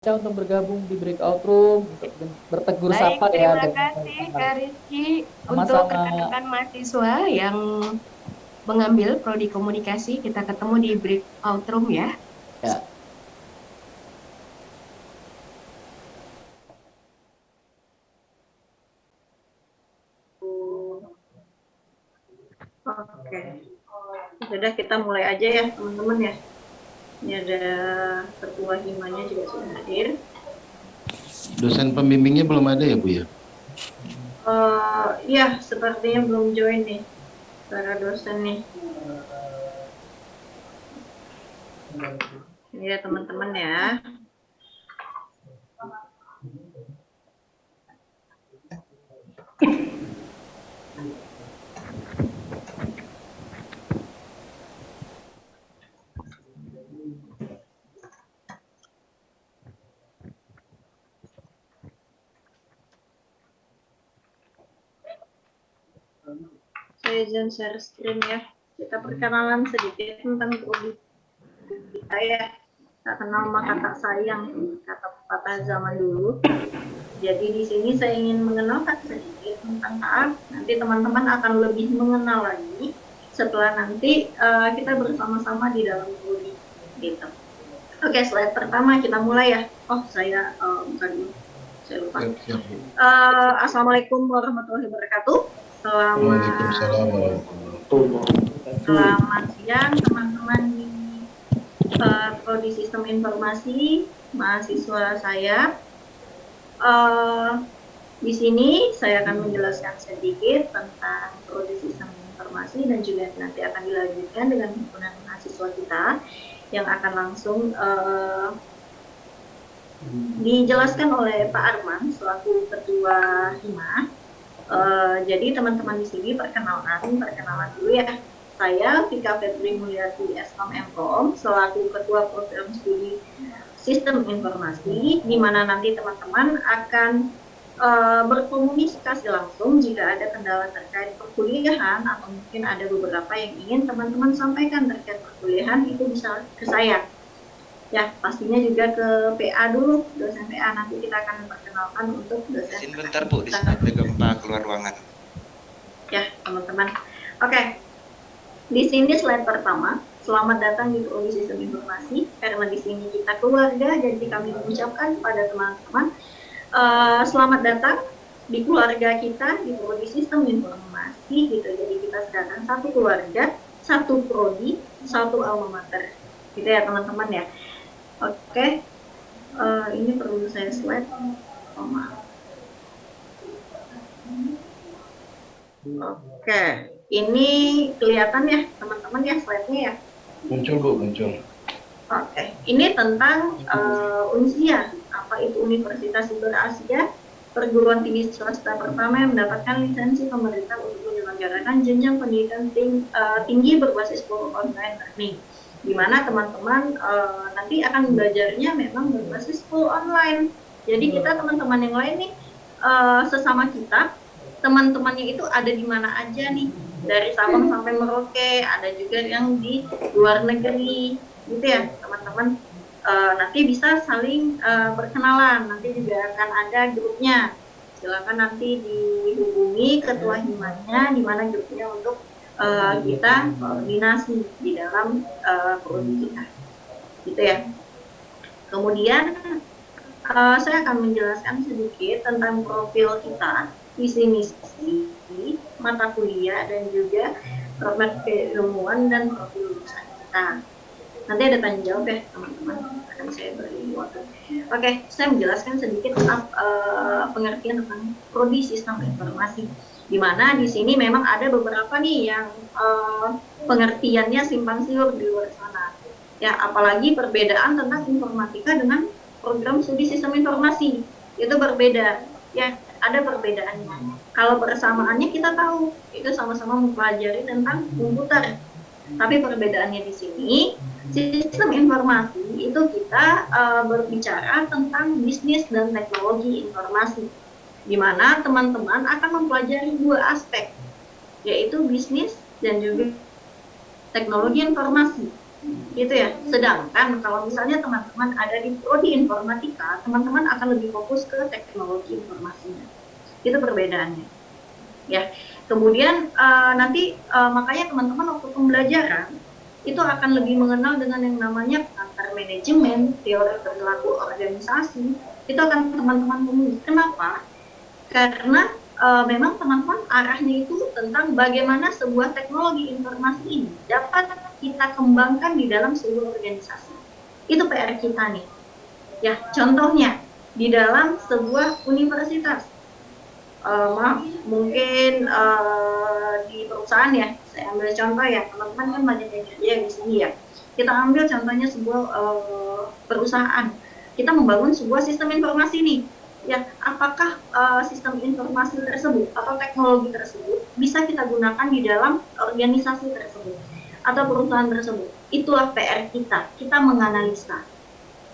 untuk bergabung di breakout room untuk bertegur Baik, sapa ya. Terima kasih Kak Rizky untuk rekan-rekan mahasiswa yang mengambil prodi komunikasi. Kita ketemu di breakout room ya. Ya. Oke. Sudah kita mulai aja ya teman-teman ya. Ini ada ketua himanya juga sudah hadir. Dosen pembimbingnya belum ada ya Bu ya? Uh, ya, sepertinya belum join nih para dosen nih. Ini ya teman-teman ya. Saya izin share screen ya. Kita perkenalan sedikit tentang prodi kita ya. Tak kenal maka tak sayang, kata pepatah zaman dulu. Jadi di sini saya ingin mengenalkan sedikit tentang taat. Nanti teman-teman akan lebih mengenal lagi setelah nanti uh, kita bersama-sama di dalam prodi gitu. Oke, slide pertama kita mulai ya. Oh, saya uh, bukan. Saya lupa. Uh, Assalamualaikum warahmatullahi wabarakatuh. Selamat, selamat siang teman-teman di uh, Prodi Sistem Informasi, mahasiswa saya. Uh, di sini saya akan menjelaskan sedikit tentang Prodi Sistem Informasi dan juga nanti akan dilanjutkan dengan himpunan mahasiswa kita yang akan langsung uh, dijelaskan oleh Pak Arman selaku Ketua Hima. Uh, jadi teman-teman di sini perkenalan, perkenalan dulu ya. Saya Vika Febri Mulyati Eskom Mkom selaku Ketua Program Studi Sistem Informasi, di mana nanti teman-teman akan uh, berkomunikasi langsung jika ada kendala terkait perkuliahan atau mungkin ada beberapa yang ingin teman-teman sampaikan terkait perkuliahan itu bisa ke saya ya pastinya juga ke PA dulu dosen PA nanti kita akan perkenalkan untuk dosen Izin bentar Bu, di ada gempa keluar ruangan. Ya teman-teman. Oke, di sini slide pertama. Selamat datang di Prodi Sistem Informasi. Karena di sini kita keluarga, jadi kami mengucapkan pada teman-teman uh, selamat datang di keluarga kita di Prodi Sistem Informasi gitu. Jadi kita sedangkan satu keluarga, satu prodi, satu alma mater. Gitu ya teman-teman ya. Oke, okay. uh, ini perlu saya slide. Oh, maaf. Oke, okay. ini kelihatan ya teman-teman ya slide-nya ya? Muncul Bu, muncul. Oke, okay. ini tentang uh, UNSIA, apa itu Universitas Siber Asia, perguruan tinggi swasta pertama yang mendapatkan lisensi pemerintah untuk menyelenggarakan jenjang pendidikan ting, uh, tinggi berbasis online learning di mana teman-teman uh, nanti akan belajarnya memang berbasis full online. Jadi kita teman-teman yang lain nih uh, sesama kita, teman-temannya itu ada di mana aja nih dari Sabang sampai Merauke, ada juga yang di luar negeri, gitu ya teman-teman. Uh, nanti bisa saling uh, berkenalan, nanti juga akan ada grupnya. Silakan nanti dihubungi ketua himanya, di mana grupnya untuk uh, kita koordinasi di dalam uh, prodi kita gitu ya. Kemudian uh, saya akan menjelaskan sedikit tentang profil kita visi misi mata kuliah dan juga roadmap keilmuan dan profil lulusan kita. Nanti ada tanya jawab ya teman-teman. Akan saya beri waktu. Oke saya menjelaskan sedikit tentang uh, pengertian tentang prodi sistem informasi di mana di sini memang ada beberapa nih yang uh, pengertiannya simpang siur di luar sana. Ya, apalagi perbedaan tentang informatika dengan program studi sistem informasi itu berbeda. Ya, ada perbedaannya. Kalau persamaannya kita tahu itu sama-sama mempelajari tentang komputer. Tapi perbedaannya di sini sistem informasi itu kita uh, berbicara tentang bisnis dan teknologi informasi di mana teman-teman akan mempelajari dua aspek, yaitu bisnis dan juga teknologi informasi. gitu ya. Sedangkan kalau misalnya teman-teman ada di prodi informatika, teman-teman akan lebih fokus ke teknologi informasinya. Itu perbedaannya. Ya. Kemudian uh, nanti uh, makanya teman-teman waktu pembelajaran itu akan lebih mengenal dengan yang namanya antar manajemen, teori perilaku organisasi. Itu akan teman-teman temui. Kenapa? Karena uh, memang teman-teman arahnya itu tentang bagaimana sebuah teknologi informasi ini dapat kita kembangkan di dalam sebuah organisasi. Itu PR kita nih. Ya, contohnya di dalam sebuah universitas. Uh, maaf, mungkin uh, di perusahaan ya, saya ambil contoh ya, teman-teman kan banyak yang kerja di sini ya. Kita ambil contohnya sebuah uh, perusahaan. Kita membangun sebuah sistem informasi nih ya apakah uh, sistem informasi tersebut atau teknologi tersebut bisa kita gunakan di dalam organisasi tersebut atau perusahaan tersebut? Itulah PR kita. Kita menganalisa.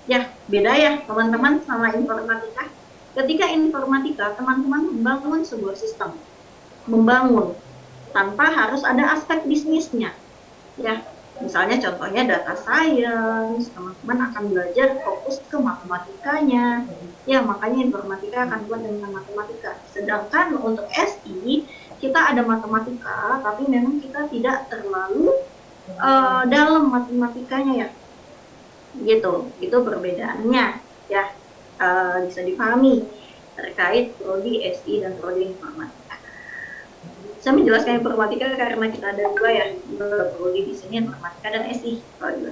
Ya beda ya teman-teman sama informatika. Ketika informatika teman-teman membangun sebuah sistem. Membangun tanpa harus ada aspek bisnisnya. Ya Misalnya contohnya data science, teman-teman akan belajar fokus ke matematikanya. Ya, makanya informatika akan buat dengan matematika. Sedangkan untuk SI, kita ada matematika, tapi memang kita tidak terlalu uh, dalam matematikanya ya. Gitu, itu perbedaannya ya. Uh, bisa dipahami terkait prodi SI dan prodi informatika saya menjelaskan informatika karena kita ada dua ya prodi di sini informatika dan SI. Oke,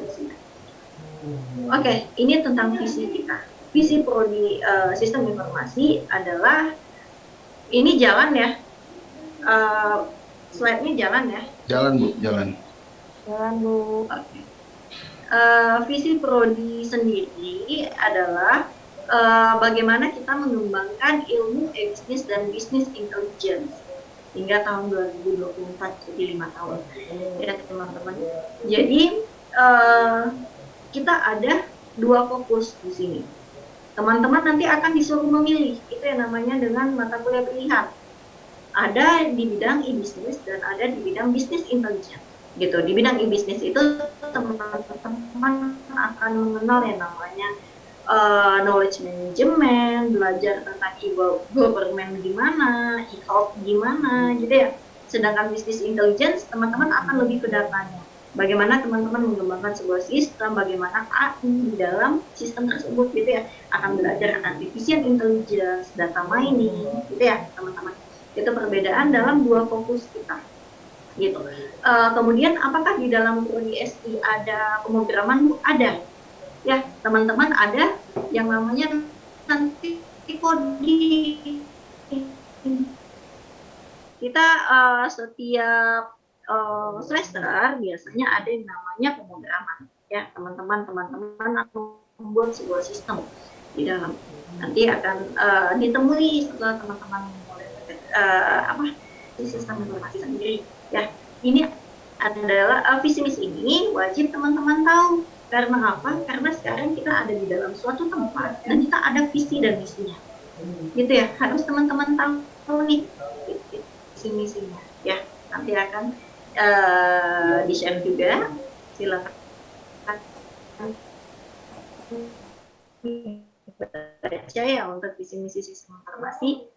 okay, ini tentang visi kita. Visi prodi uh, sistem informasi adalah ini jalan ya. Uh, slide-nya jalan ya. Jalan bu, jalan. Jalan bu. Oke. Okay. Uh, visi prodi sendiri adalah uh, bagaimana kita mengembangkan ilmu bisnis dan bisnis intelligence hingga tahun 2024 jadi lima tahun ya teman-teman jadi uh, kita ada dua fokus di sini teman-teman nanti akan disuruh memilih itu yang namanya dengan mata kuliah pilihan ada di bidang e-business dan ada di bidang bisnis intelligence gitu di bidang e-business itu teman-teman akan mengenal yang namanya uh, knowledge management, belajar tentang e-government gimana, e-health gimana, gitu ya. Sedangkan bisnis intelligence, teman-teman akan lebih ke datanya. Bagaimana teman-teman mengembangkan sebuah sistem, bagaimana AI di dalam sistem tersebut, gitu ya. Akan belajar artificial intelligence, data mining, gitu ya, teman-teman. Itu perbedaan dalam dua fokus kita gitu. Uh, kemudian apakah di dalam prodi ada pemrograman? Ada ya teman-teman ada yang namanya nanti coding kita uh, setiap uh, semester biasanya ada yang namanya pemrograman ya teman-teman teman-teman akan membuat sebuah sistem di dalam nanti akan uh, ditemui setelah teman-teman mulai uh, apa sistem informasi sendiri ya ini adalah uh, visi misi ini wajib teman-teman tahu karena apa? Karena sekarang kita ada di dalam suatu tempat dan kita ada visi dan misinya. Gitu ya, harus teman-teman tahu nih visi misinya. Ya, nanti akan uh, di-share juga. Silakan baca ya untuk visi misi sistem informasi.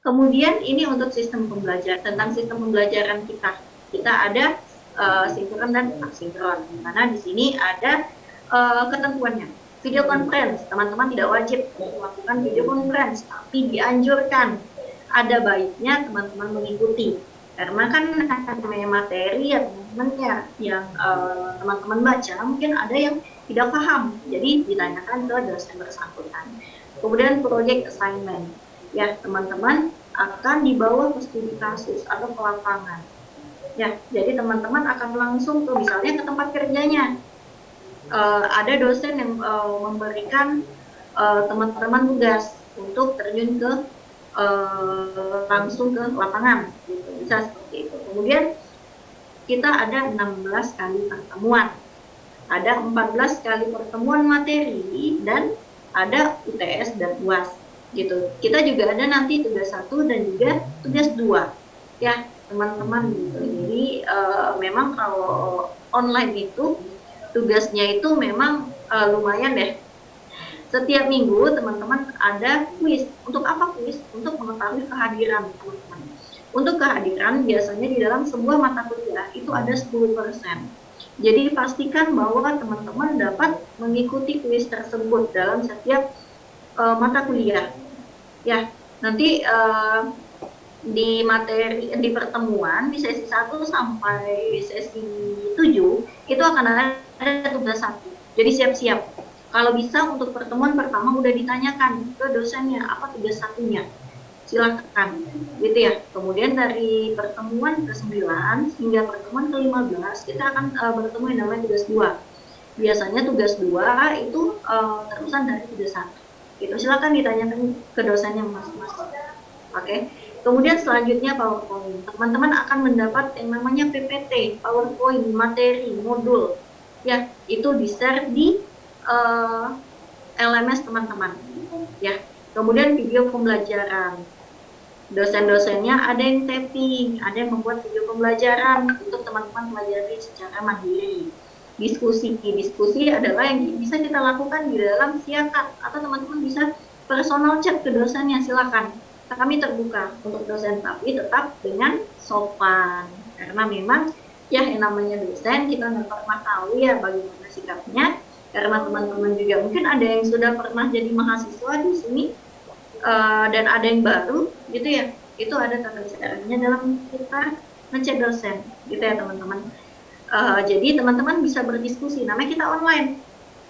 Kemudian ini untuk sistem pembelajaran tentang sistem pembelajaran kita. Kita ada uh, sinkron dan asinkron. Karena di sini ada uh, ketentuannya. Video conference, teman-teman tidak wajib melakukan video conference, tapi dianjurkan. Ada baiknya teman-teman mengikuti. Karena kan namanya materi ya teman-teman ya yang eh, teman-teman uh, baca mungkin ada yang tidak paham, jadi ditanyakan ke dosen bersangkutan. Kemudian project assignment, ya teman-teman akan dibawa ke studi kasus atau ke lapangan Ya, jadi teman-teman akan langsung tuh misalnya ke tempat kerjanya. Uh, ada dosen yang uh, memberikan teman-teman uh, tugas untuk terjun ke uh, langsung ke lapangan, gitu. bisa seperti itu. Kemudian kita ada 16 kali pertemuan, ada 14 kali pertemuan materi dan ada UTS dan UAS gitu. Kita juga ada nanti tugas satu dan juga tugas dua ya teman-teman gitu. Jadi uh, memang kalau online itu tugasnya itu memang uh, lumayan deh. Setiap minggu teman-teman ada kuis. Untuk apa kuis? Untuk mengetahui kehadiran teman-teman. Untuk kehadiran biasanya di dalam sebuah mata kuliah itu ada 10%. Jadi pastikan bahwa teman-teman dapat mengikuti kuis tersebut dalam setiap uh, mata kuliah. Ya, nanti uh, di materi di pertemuan di sesi 1 sampai sesi 7 itu akan ada tugas satu. Jadi siap-siap. Kalau bisa untuk pertemuan pertama udah ditanyakan ke dosennya apa tugas satunya. Silakan. Gitu ya. Kemudian dari pertemuan ke-9 hingga pertemuan ke-15 kita akan uh, bertemu yang namanya tugas 2. Biasanya tugas 2 itu uh, terusan dari tugas 1. Gitu. Silakan ditanyakan ke dosennya masing-masing. Oke. Okay? Kemudian selanjutnya PowerPoint. Teman-teman akan mendapat yang namanya PPT, PowerPoint, materi, modul. Ya, itu di-share di uh, eh, LMS teman-teman. Ya. Kemudian video pembelajaran. Dosen-dosennya ada yang tapping, ada yang membuat video pembelajaran untuk teman-teman pelajari secara mandiri. Diskusi, diskusi adalah yang bisa kita lakukan di dalam siakat atau teman-teman bisa personal chat ke dosennya silakan kami terbuka untuk dosen tapi tetap dengan sopan karena memang ya yang namanya dosen kita nggak pernah tahu ya bagaimana sikapnya karena teman-teman juga. Mungkin ada yang sudah pernah jadi mahasiswa di sini uh, dan ada yang baru gitu ya. Itu ada tata caranya dalam kita ngecek dosen gitu ya teman-teman. Uh, jadi teman-teman bisa berdiskusi. Namanya kita online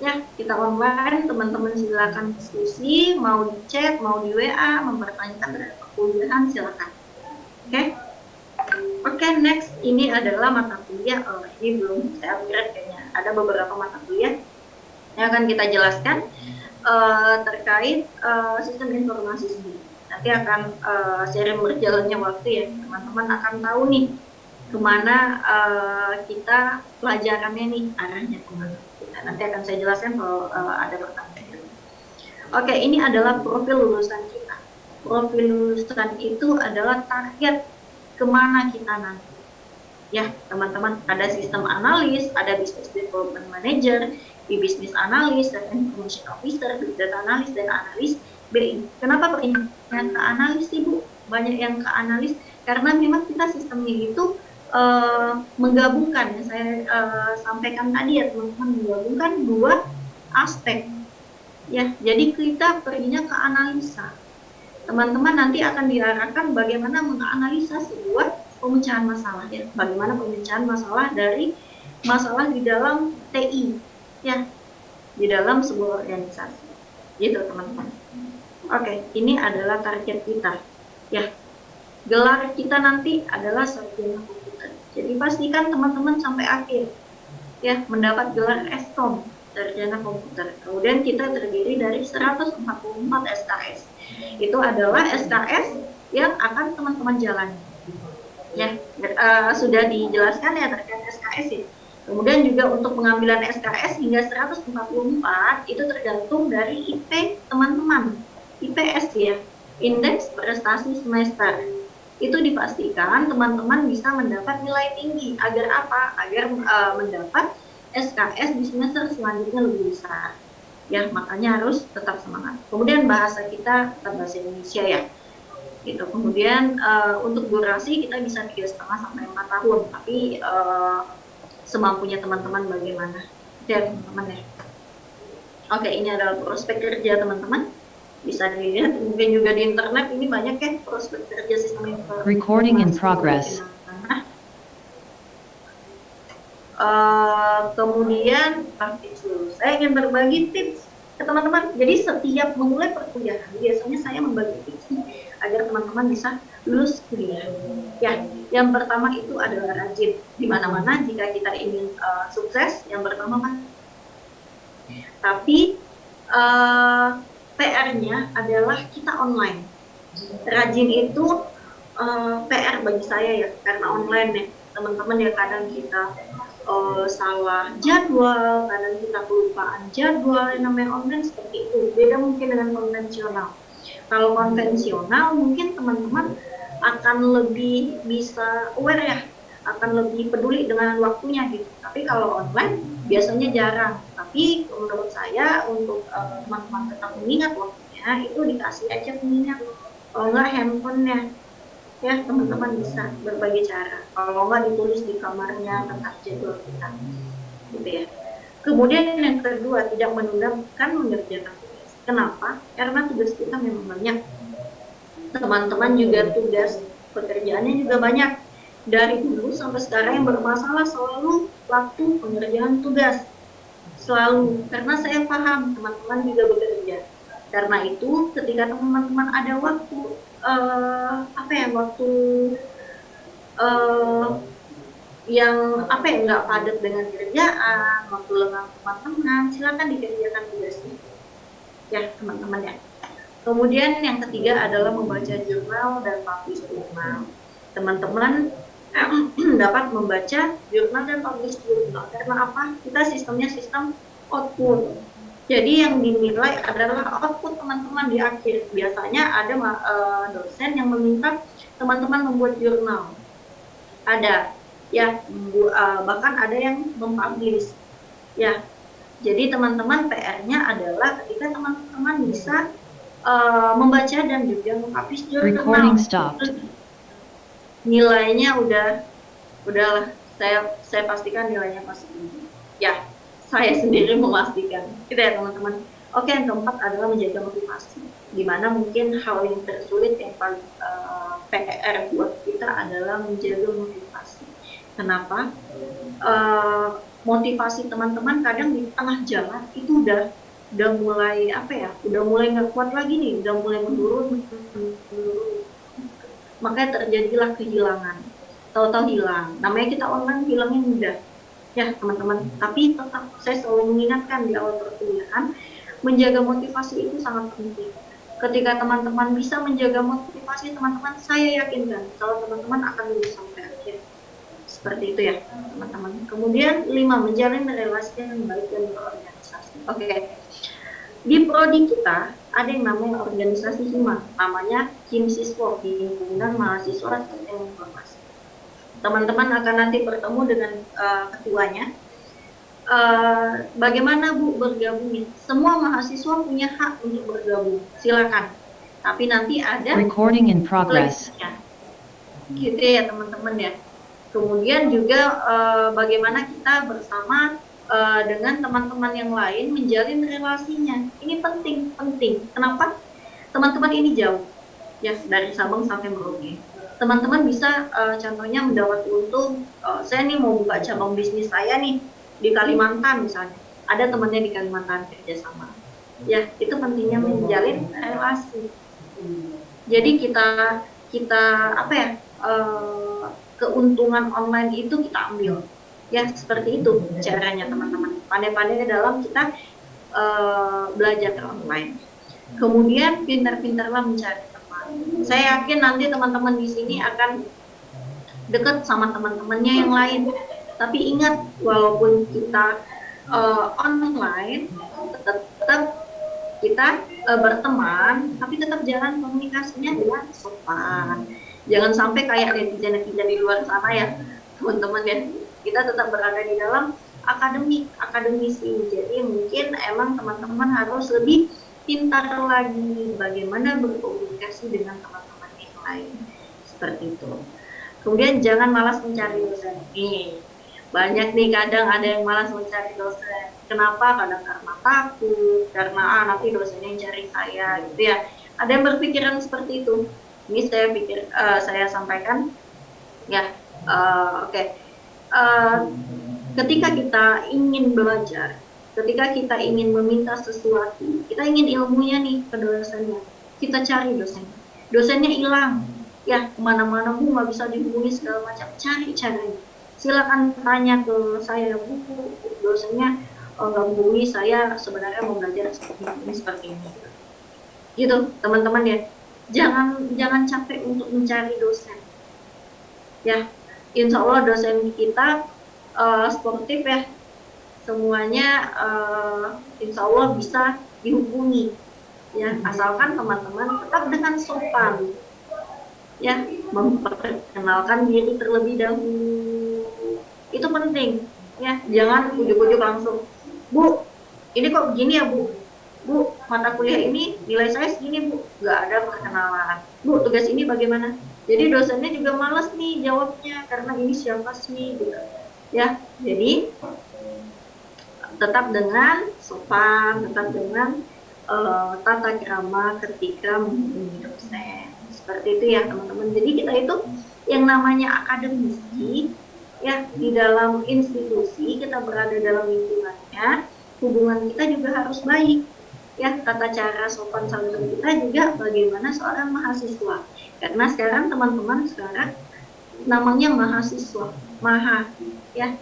ya. Kita online teman-teman silakan diskusi mau di chat mau di WA mempertanyakan terhadap perkuliahan silakan. Oke? Okay? oke okay, next. Ini adalah mata kuliah. Oh ini belum saya upgrade kayaknya. Ada beberapa mata kuliah yang akan kita jelaskan uh, terkait uh, sistem informasi sendiri nanti akan uh, sering berjalannya waktu ya teman-teman akan tahu nih ke mana uh, kita pelajarannya nih arahnya ke mana nanti akan saya jelaskan kalau uh, ada pertanyaan. Oke, ini adalah profil lulusan kita. Profil lulusan itu adalah target ke mana kita nanti. Ya, teman-teman, ada sistem analis, ada business development manager, di business analis, dan information officer, big data analis, dan analis BI. Kenapa yang ke analis, Ibu? Banyak yang ke analis, karena memang kita sistemnya itu uh, menggabungkan. Ya saya uh, sampaikan tadi ya teman-teman menggabungkan dua aspek. Ya jadi kita perginya ke analisa. Teman-teman nanti akan diarahkan bagaimana menganalisa sebuah pemecahan masalah. Ya bagaimana pemecahan masalah dari masalah di dalam TI ya di dalam sebuah organisasi gitu teman-teman oke ini adalah target kita ya gelar kita nanti adalah sarjana jadi pastikan teman-teman sampai akhir ya mendapat gelar Eskom sarjana komputer. Kemudian kita terdiri dari 144 SKS. Itu adalah SKS yang akan teman-teman jalani. Ya, uh, sudah dijelaskan ya terkait SKS ya. Kemudian juga untuk pengambilan SKS hingga 144 itu tergantung dari IP teman-teman. IPS ya, Indeks Prestasi Semester itu dipastikan teman-teman bisa mendapat nilai tinggi agar apa? Agar uh, mendapat SKS di semester selanjutnya lebih besar. Ya, makanya harus tetap semangat. Kemudian bahasa kita tetap bahasa Indonesia ya. Gitu. Kemudian uh, untuk durasi kita bisa tiga setengah sampai empat tahun, tapi uh, semampunya teman-teman bagaimana. Ya teman-teman ya. Oke, ini adalah prospek kerja teman-teman. Bisa dilihat mungkin juga di internet ini banyak kan prospek kerja sistem informasi. Recording in progress. Uh, kemudian itu saya ingin berbagi tips ke teman-teman. Jadi setiap memulai perkuliahan biasanya saya membagi tips agar teman-teman bisa lulus kuliah ya yang pertama itu adalah rajin di mana-mana jika kita ingin uh, sukses yang pertama kan tapi uh, PR-nya adalah kita online. Rajin itu uh, eh, PR bagi saya ya, karena online nih teman-teman ya kadang kita uh, salah jadwal, kadang kita kelupaan jadwal yang namanya online seperti itu. Beda mungkin dengan konvensional. Kalau konvensional mungkin teman-teman akan lebih bisa aware ya, akan lebih peduli dengan waktunya gitu. Tapi kalau online biasanya jarang. Tapi menurut saya untuk eh, teman-teman tetap mengingat waktunya itu dikasih aja pengingat. Kalau nggak handphonenya. Ya teman-teman bisa berbagai cara. Kalau nggak ditulis di kamarnya tentang jadwal kita gitu ya. Kemudian yang kedua tidak menunda kan mengerjakan kenapa? Karena tugas kita memang banyak. Teman-teman juga tugas pekerjaannya juga banyak. Dari dulu sampai sekarang yang bermasalah selalu waktu pengerjaan tugas. Selalu. Karena saya paham teman-teman juga bekerja. Karena itu ketika teman-teman ada waktu eh, apa ya waktu eh, yang apa ya nggak padat dengan kerjaan waktu lengang teman-teman silakan dikerjakan tugasnya ya teman-teman ya. Kemudian yang ketiga adalah membaca jurnal dan publish jurnal. Teman-teman dapat membaca jurnal dan publish jurnal. Karena apa? Kita sistemnya sistem output. Jadi yang dinilai adalah output teman-teman di akhir. Biasanya ada uh, dosen yang meminta teman-teman membuat jurnal. Ada ya uh, bahkan ada yang mempublish. Ya jadi teman-teman PR-nya adalah ketika teman-teman bisa uh, membaca dan juga mempublish jurnal. Nilainya udah udahlah saya saya pastikan nilainya pasti tinggi ya saya sendiri memastikan. Gitu ya teman-teman. Oke yang keempat adalah menjaga motivasi. Di mana mungkin hal yang tersulit yang paling uh, PR buat kita adalah menjaga motivasi. Kenapa? Uh, motivasi teman-teman kadang di tengah jalan itu udah udah mulai apa ya udah mulai nggak kuat lagi nih udah mulai menurun. Makanya terjadilah kehilangan. Tahu-tahu hilang. Namanya kita online hilangnya mudah. Ya teman-teman. Tapi tetap saya selalu mengingatkan di awal perkuliahan menjaga motivasi itu sangat penting. Ketika teman-teman bisa menjaga motivasi teman-teman saya yakinkan kalau teman-teman akan akhir seperti itu ya teman-teman kemudian lima menjalin relasi yang baik dan berorganisasi oke okay. di prodi kita ada yang namanya organisasi HIMA, namanya Him Siswo, Himpunan Mahasiswa Sistem Informasi. Teman-teman akan nanti bertemu dengan uh, ketuanya. Uh, bagaimana Bu bergabungnya? Semua mahasiswa punya hak untuk bergabung, silakan. Tapi nanti ada Recording in progress. Gitu ya teman-teman ya. Kemudian juga uh, bagaimana kita bersama uh, dengan teman-teman yang lain menjalin relasinya. Ini penting, penting. Kenapa? Teman-teman ini jauh, ya dari Sabang sampai Merauke. Teman-teman bisa uh, contohnya mendapat untung, saya nih mau buka cabang bisnis saya nih di Kalimantan misalnya. Ada temannya di Kalimantan kerjasama. Ya, itu pentingnya menjalin relasi. Jadi kita kita apa ya keuntungan online itu kita ambil. Ya seperti itu caranya teman-teman. Pandai-pandai dalam kita uh, belajar online. Kemudian pintar-pintarlah mencari teman. Saya yakin nanti teman-teman di sini akan dekat sama teman-temannya yang lain. Tapi ingat walaupun kita uh, online tetap kita uh, berteman tapi tetap jalan komunikasinya dengan sopan jangan sampai kayak netizen-netizen di luar sana ya teman-teman ya. Kita tetap berada di dalam akademik akademisi. Jadi mungkin emang teman-teman harus lebih pintar lagi bagaimana berkomunikasi dengan teman-teman yang lain. Seperti itu. Kemudian jangan malas mencari dosen. Nih banyak nih kadang ada yang malas mencari dosen. Kenapa? Kadang karena takut karena ah nanti dosennya yang cari saya gitu ya. Ada yang berpikiran seperti itu ini saya pikir uh, saya sampaikan. Ya uh, oke. Okay uh, ketika kita ingin belajar, ketika kita ingin meminta sesuatu, kita ingin ilmunya nih ke dosennya, kita cari dosen. Dosennya hilang, ya ke mana-mana bu nggak bisa dihubungi segala macam, cari caranya. Silakan tanya ke saya bu, dosennya oh, nggak hubungi saya sebenarnya mau belajar seperti ini seperti ini. Gitu teman-teman ya, jangan jangan capek untuk mencari dosen. Ya, insya Allah dosen kita uh, sportif ya. Semuanya uh, insya Allah bisa dihubungi. Ya asalkan teman-teman tetap dengan sopan. Ya memperkenalkan diri terlebih dahulu. Itu penting. Ya jangan ujuk-ujuk langsung. Bu ini kok begini ya bu bu mata kuliah ini nilai saya segini bu. Nggak ada perkenalan. Bu tugas ini bagaimana? Jadi dosennya juga males nih jawabnya karena ini siapa sih gitu. Ya jadi tetap dengan sopan tetap dengan eh, tata krama ketika menghubungi dosen. Seperti itu ya teman-teman. Jadi kita itu yang namanya akademisi ya di dalam institusi kita berada dalam lingkungannya hubungan kita juga harus baik ya tata cara sopan santun kita juga bagaimana seorang mahasiswa. Karena sekarang teman-teman sekarang namanya mahasiswa maha ya.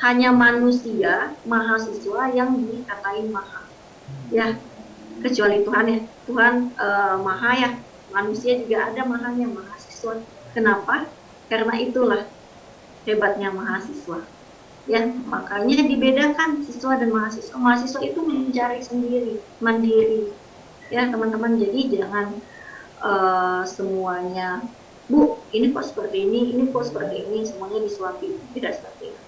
Hanya manusia mahasiswa yang dikatain maha ya. Kecuali Tuhan ya. Tuhan eh, maha ya. Manusia juga ada mahanya mahasiswa. Kenapa? Karena itulah hebatnya mahasiswa ya makanya dibedakan siswa dan mahasiswa. Mahasiswa itu mencari sendiri mandiri. Ya teman-teman jadi jangan eh, semuanya bu ini kok seperti ini ini kok seperti ini semuanya disuapi. Tidak seperti itu.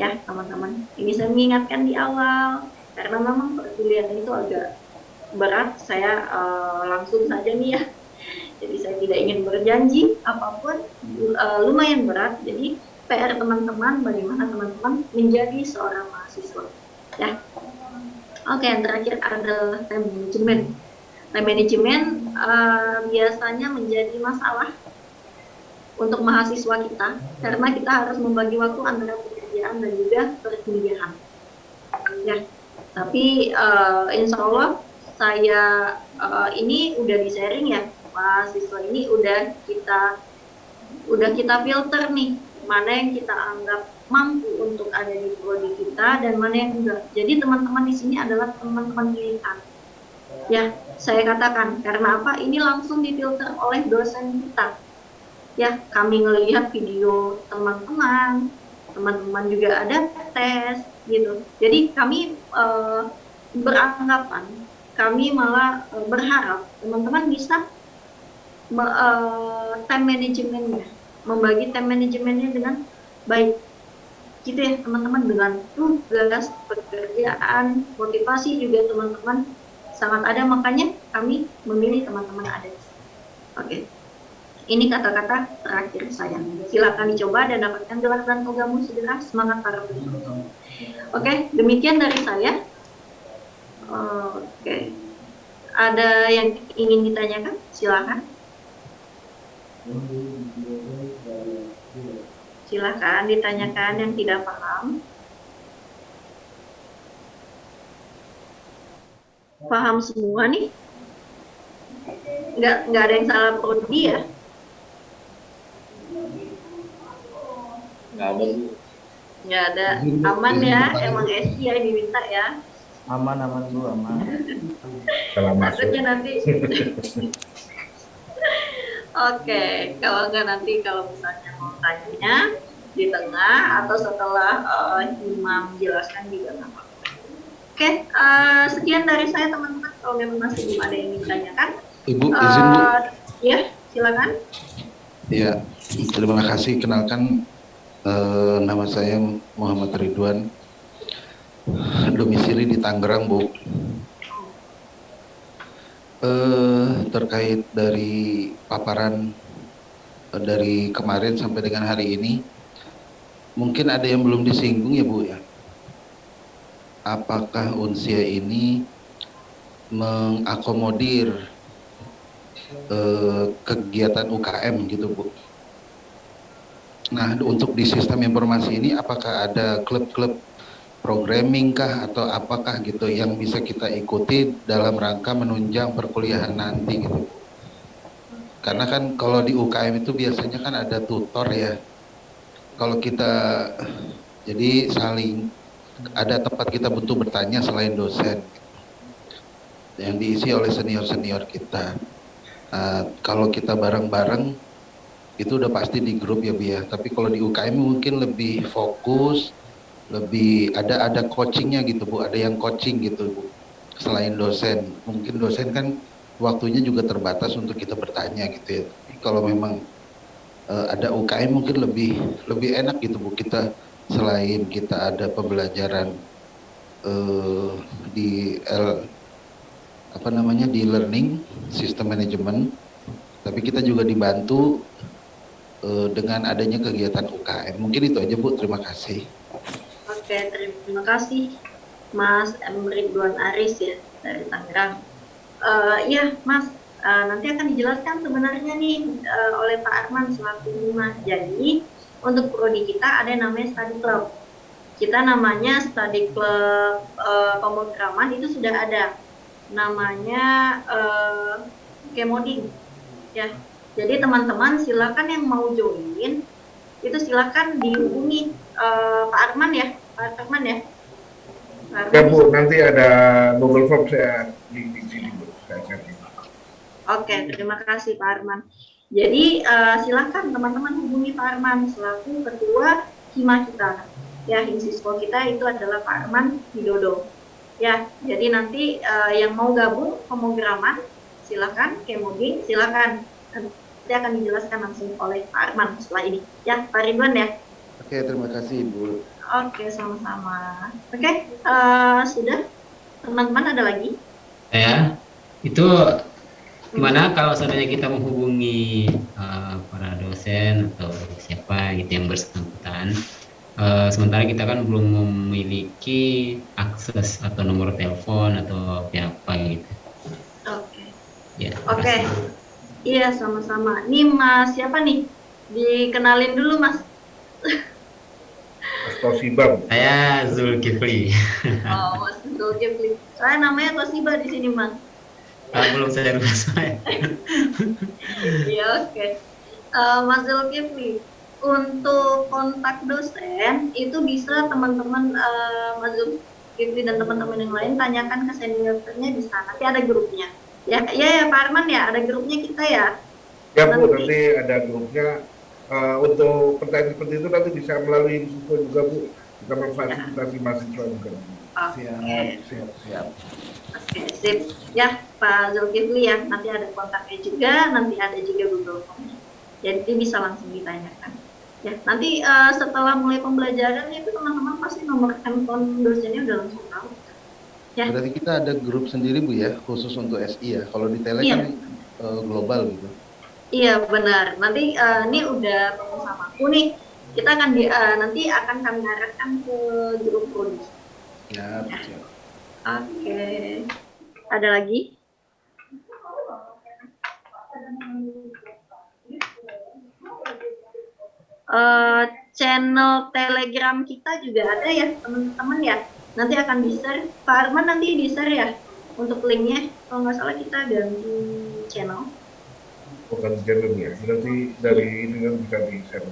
Ya teman-teman ini saya mengingatkan di awal karena memang perkuliahan itu agak berat. Saya eh, langsung saja nih ya. Jadi saya tidak ingin berjanji apa pun eh, lumayan berat. Jadi PR teman-teman bagaimana teman-teman menjadi seorang mahasiswa. Ya. Oke yang terakhir adalah time management. Time management eh, biasanya menjadi masalah untuk mahasiswa kita karena kita harus membagi waktu antara pekerjaan dan juga perkuliahan. Ya. Tapi eh, insya Allah saya eh, ini udah di sharing ya. Mahasiswa ini udah kita udah kita filter nih mana yang kita anggap mampu untuk ada di prodi kita dan mana yang enggak. Jadi teman-teman di sini adalah teman-teman pilihan. Ya, saya katakan karena apa? Ini langsung difilter oleh dosen kita. Ya, kami ngelihat video teman-teman, teman-teman juga ada tes gitu. Jadi kami eh, beranggapan, kami malah eh, berharap teman-teman bisa me- eh, time manajemennya membagi time manajemennya dengan baik. Gitu ya teman-teman dengan tugas pekerjaan motivasi juga teman-teman. Sangat ada makanya kami memilih teman-teman ada oke. Ini kata-kata terakhir saya. Silakan dicoba dan dapatkan gelar dan togamu segera. Semangat para peserta oke demikian dari saya. Oke. Ada yang ingin ditanyakan? Silakan Silahkan ditanyakan yang tidak paham. Paham semua nih? Nggak, nggak ada yang salah prodi ya? Nggak ada. Nggak ada. Aman ya? Emang SI yang diminta ya? aman aman bu aman. Takutnya nanti. Oke, kalau nggak nanti kalau misalnya mau tanya di tengah atau setelah eh, imam jelaskan juga nggak apa-apa. Oke, eh, sekian dari saya teman-teman. Kalau memang masih belum ada yang ingin ditanyakan, Ibu, izin Bu. ya silakan. Ya, terima kasih. Kenalkan eh, nama saya Muhammad Ridwan. Domisili di Tangerang, Bu. Eh, terkait dari paparan dari kemarin sampai dengan hari ini, mungkin ada yang belum disinggung ya Bu ya. Apakah Unsia ini mengakomodir eh, kegiatan UKM gitu Bu? Nah untuk di sistem informasi ini apakah ada klub-klub programming kah atau apakah gitu yang bisa kita ikuti dalam rangka menunjang perkuliahan nanti gitu. Karena kan kalau di UKM itu biasanya kan ada tutor ya. Kalau kita jadi saling ada tempat kita butuh bertanya selain dosen. Yang diisi oleh senior-senior kita. Nah, kalau kita bareng-bareng itu udah pasti di grup ya Bu ya. Tapi kalau di UKM mungkin lebih fokus lebih ada ada coachingnya gitu bu. Ada yang coaching gitu bu. Selain dosen. Mungkin dosen kan waktunya juga terbatas untuk kita bertanya gitu ya. Kalau memang eh, ada UKM mungkin lebih lebih enak gitu bu kita selain kita ada pembelajaran eh, di L, apa namanya di learning sistem manajemen, tapi kita juga dibantu eh, dengan adanya kegiatan UKM. Mungkin itu aja Bu. Terima kasih. Oke, terima kasih Mas M. Ridwan Aris ya dari Tangerang. Eh, Iya, Mas, eh, nanti akan dijelaskan sebenarnya nih eh, oleh Pak Arman selaku Humas. Jadi untuk prodi kita ada yang namanya study club. Kita namanya study club eh, pemrograman itu sudah ada. Namanya eh, Kemoding. Ya. Jadi teman-teman silakan yang mau join itu silakan dihubungi eh, Pak Arman ya, Pak Arman ya. Pak Ya Bu, nanti ada Google Form saya di, di sini Bu. Saya cari. Oke, terima kasih Pak Arman. Jadi eh, silakan teman-teman hubungi Pak Arman selaku ketua hima kita. Ya, himsiswa kita itu adalah Pak Arman Widodo. Ya, jadi nanti eh, yang mau gabung pemrograman silakan, kemoding silakan. Nanti akan dijelaskan langsung oleh Pak Arman setelah ini. Ya, Pak Ridwan ya. Oke, terima kasih Bu. Oke, sama-sama. Oke, eh, sudah. Teman-teman ada lagi? ya itu gimana kalau seandainya kita menghubungi eh, para dosen atau siapa gitu yang bersangkutan eh, sementara kita kan belum memiliki akses atau nomor telepon atau apa gitu Oke. ya terima Oke. kasih. Iya, sama-sama. Nih Mas, siapa nih? Dikenalin dulu Mas. Mas saya Zulkifli Oh, Mas Zulkifli. Saya namanya Tosiba di sini, Mas. Ah, belum saya lupa saya Iya, oke. Eh, Mas Zulkifli, untuk kontak dosen itu bisa teman-teman eh, Mas Zulkifli dan teman-teman yang lain tanyakan ke seniornya di sana. Nanti ada grupnya. Ya, ya, ya Pak Arman ya, ada grupnya kita ya. Ya Bu, Nanti- nanti ada grupnya. Eh, untuk pertanyaan seperti itu nanti bisa melalui info juga Bu. Kita memfasilitasi mahasiswa juga. Oke. Siap, siap. Oke, sip. Ya, Pak Zulkifli ya, nanti ada kontaknya juga, nanti ada juga Google Form. Jadi bisa langsung ditanyakan. Ya, nanti eh, setelah mulai pembelajaran itu teman-teman pasti nomor handphone dosennya udah langsung tahu. Ya, Berarti kita ada grup sendiri Bu ya, khusus untuk SI ya. Kalau di Tele Iya. kan eh, global gitu. iya benar. Nanti eh, ini udah sama aku nih. Kita akan di, eh, nanti akan kami arahkan ke grup prodi. Siap. Oke. Ada lagi? Eh, channel Telegram kita juga ada ya, teman-teman ya. Nanti akan di-share. Pak Arman nanti di-share ya untuk linknya. Kalau nggak salah kita ganti channel. Bukan channel ya. Nanti dari ini kan bisa di share.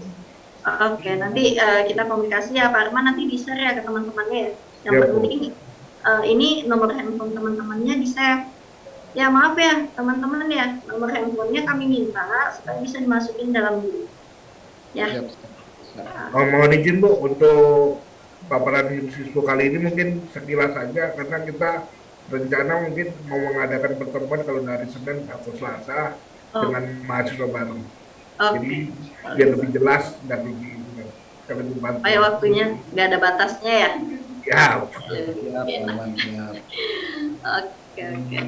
Oke, nanti eh, kita komunikasi ya Pak Arman nanti di-share ya ke teman-temannya ya. Yang Ya, Bu. penting eh, ini nomor handphone teman-temannya di-share. Ya maaf ya teman-teman ya, nomor handphonenya kami minta supaya bisa dimasukin dalam grup. Ya, Siap, siap. Oh, mohon izin Bu untuk paparan siswa kali ini mungkin sekilas saja karena kita rencana mungkin mau mengadakan pertemuan kalau dari Senin atau Selasa Oh. dengan mahasiswa baru. oke. Jadi biar lebih jelas dan lebih lebih. Supaya waktunya nggak ada batasnya ya. Ya, Siap. Oke, oke.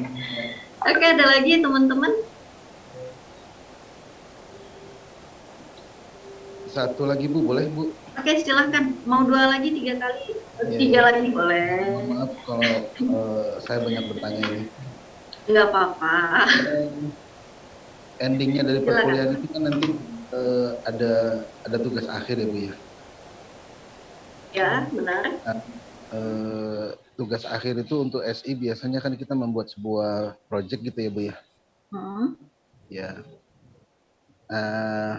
Oke, ada lagi teman-teman? Satu lagi Bu, boleh Bu? Oke, silahkan. Mau dua lagi, tiga kali? Iya, Tiga iya. lagi boleh. Mohon maaf kalau eh, saya banyak bertanya ini. Nggak apa-apa. Endingnya dari perkuliahan itu kan nanti eh, ada ada tugas akhir ya Bu ya. Ya, benar. Eh, tugas akhir itu untuk SI biasanya kan kita membuat sebuah project gitu ya Bu ya. Hmm. Ya. Eh,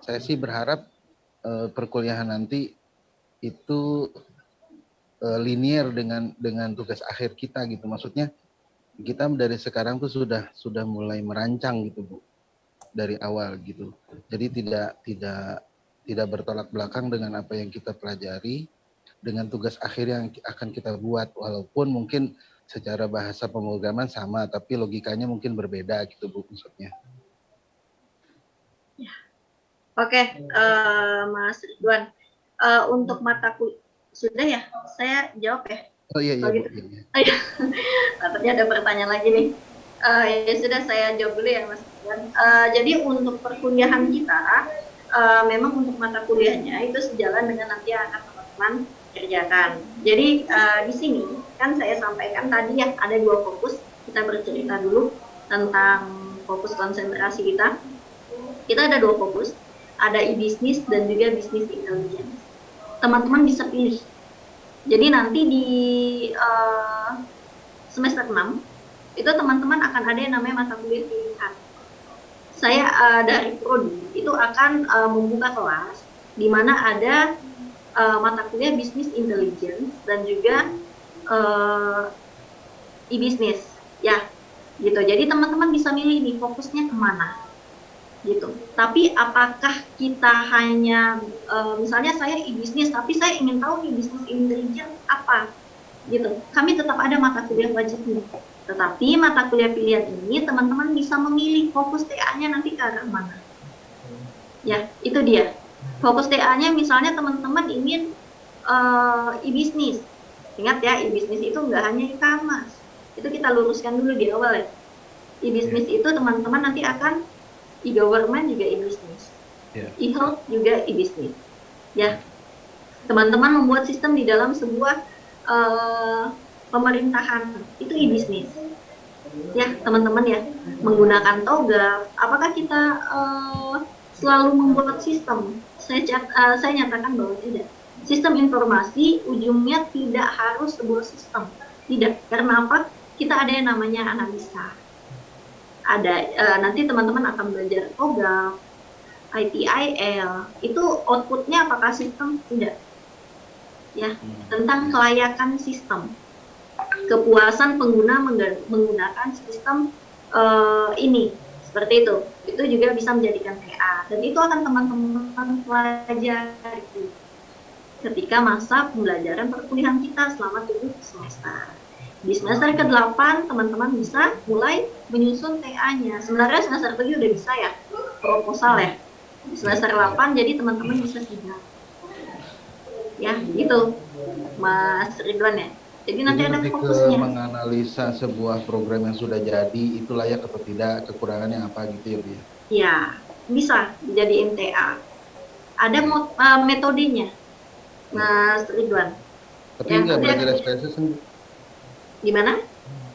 saya sih berharap eh, perkuliahan nanti itu eh, linear dengan dengan tugas akhir kita gitu. Maksudnya kita dari sekarang tuh sudah sudah mulai merancang gitu Bu dari awal gitu. Jadi tidak tidak tidak bertolak belakang dengan apa yang kita pelajari dengan tugas akhir yang akan kita buat walaupun mungkin secara bahasa pemrograman sama tapi logikanya mungkin berbeda gitu Bu maksudnya. Oke, eh, Mas Ridwan. Eh, untuk mata kuliah sudah ya? Saya jawab ya. Oh iya iya Oh, Bu. gitu. Iya, iya. Takutnya ada pertanyaan lagi nih. Eh, ya sudah saya jawab dulu ya Mas Ridwan. Eh, jadi untuk perkuliahan kita, eh, memang untuk mata kuliahnya itu sejalan dengan nanti akan teman-teman kerjakan. Jadi eh, di sini kan saya sampaikan tadi ya ada dua fokus. Kita bercerita dulu tentang fokus konsentrasi kita. Kita ada dua fokus, ada e-business dan juga business intelligence. Teman-teman bisa pilih. Jadi nanti di eh, semester 6 itu teman-teman akan ada yang namanya mata kuliah pilihan. Saya eh, dari prodi itu akan eh, membuka kelas di mana ada eh, mata kuliah bisnis intelligence dan juga eh, e-business ya gitu. Jadi teman-teman bisa milih nih fokusnya ke mana gitu. Tapi apakah kita hanya eh, misalnya saya e-business tapi saya ingin tahu nih bisnis intelligence apa gitu. Kami tetap ada mata kuliah wajibnya. Tetapi mata kuliah pilihan ini teman-teman bisa memilih fokus TA-nya nanti ke arah mana. Ya, itu dia. Fokus TA-nya misalnya teman-teman ingin eh, e-business. Ingat ya, e-business itu nggak hanya e-commerce. Itu kita luruskan dulu di awal ya. E-business itu teman-teman nanti akan e-government juga e-business. Ya. E-health juga e-business. Ya. Teman-teman membuat sistem di dalam sebuah eh, pemerintahan itu e-business. Ya, teman-teman ya, menggunakan toga. Apakah kita eh, selalu membuat sistem? Saya cat- eh, saya nyatakan bahwa tidak. Sistem informasi ujungnya tidak harus sebuah sistem. Tidak. Karena apa? Kita ada yang namanya analisa. Ada eh, nanti teman-teman akan belajar toga, ITIL. Itu outputnya apakah sistem? Tidak. Ya, tentang kelayakan sistem kepuasan pengguna menggunakan sistem eh, ini seperti itu. Itu juga bisa menjadikan TA dan itu akan teman-teman pelajari ketika masa pembelajaran perkuliahan kita selama 7 semester. Di semester ke-8 teman-teman bisa mulai menyusun TA-nya sebenarnya semester 7 udah bisa ya proposal ya. Di semester 8 jadi teman-teman bisa sidang ya gitu. Mas Ridwan ya jadi nanti Jadi ada lebih ke fokusnya. menganalisa sebuah program yang sudah jadi itu layak atau tidak, kekurangannya apa gitu ya Bu ya. Ya, bisa dijadiin TA. Ada uh, metodenya, Mas Ridwan. Tapi Ya, nggak belajar SPSS kan Gimana?